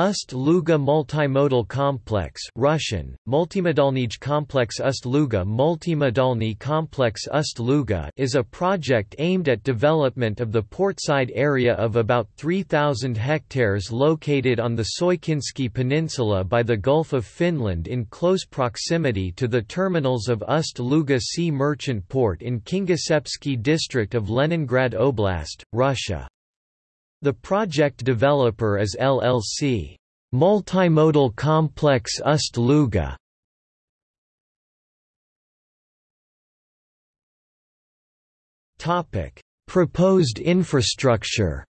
Ust-Luga Multimodal Complex Russian, Multimodalnij Complex Ust-Luga Multimodalny Complex Ust-Luga is a project aimed at development of the portside area of about 3,000 hectares located on the Soykinsky Peninsula by the Gulf of Finland in close proximity to the terminals of Ust-Luga Sea Merchant Port in Kingiseppsky district of Leningrad Oblast, Russia. The project developer is LLC. Multimodal Complex Ust-Luga. Topic: Proposed infrastructure.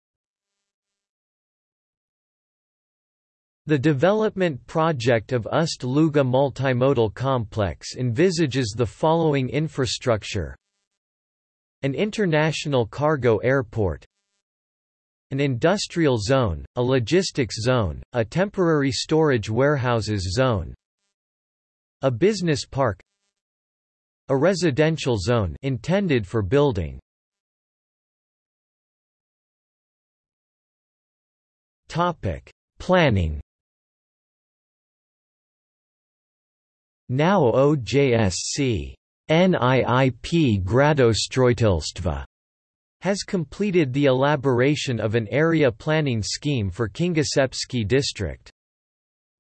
The development project of Ust-Luga Multimodal Complex envisages the following infrastructure An international cargo airport an industrial zone, a logistics zone, a temporary storage warehouses zone, a business park, a residential zone intended for building. Topic: Planning. Now OJSC NIIP Gradostroitelstva has completed the elaboration of an area planning scheme for Kingiseppsky district.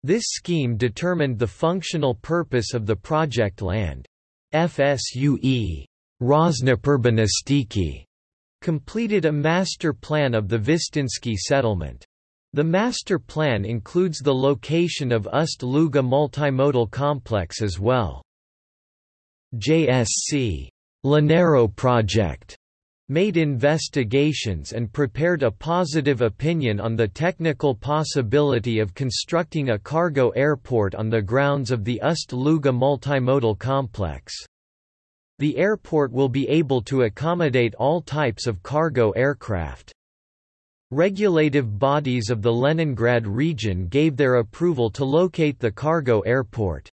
This scheme determined the functional purpose of the project land. FSUE RosNIPI Urbanistiki completed a master plan of the Vistinsky settlement. The master plan includes the location of Ust-Luga multimodal complex as well. JSC Lenaeroproekt made investigations and prepared a positive opinion on the technical possibility of constructing a cargo airport on the grounds of the Ust-Luga multimodal complex. The airport will be able to accommodate all types of cargo aircraft. Regulative bodies of the Leningrad region gave their approval to locate the cargo airport.